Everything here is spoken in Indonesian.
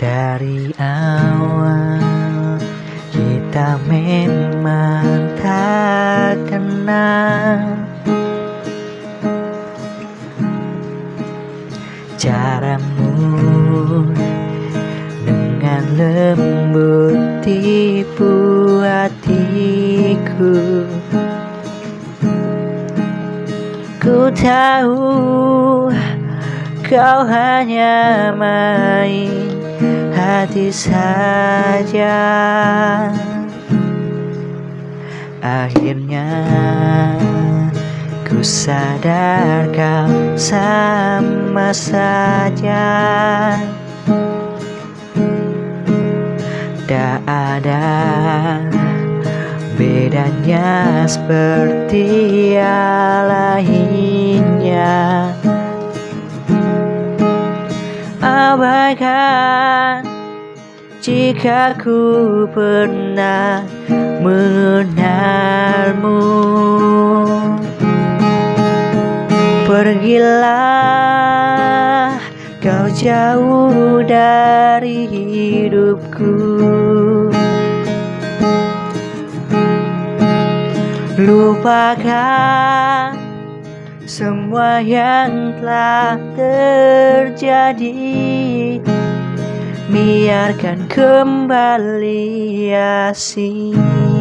Dari awal kita memang tak kenal. Caramu dengan lembut tipu hatiku. Ku tahu kau hanya main hati saja. Akhirnya ku sadar kau sama saja. Tak ada bedanya seperti lainnya. Abaikan jika ku pernah mengenalmu Pergilah kau jauh dari hidupku. Lupakan semua yang telah terjadi Biarkan kembali asing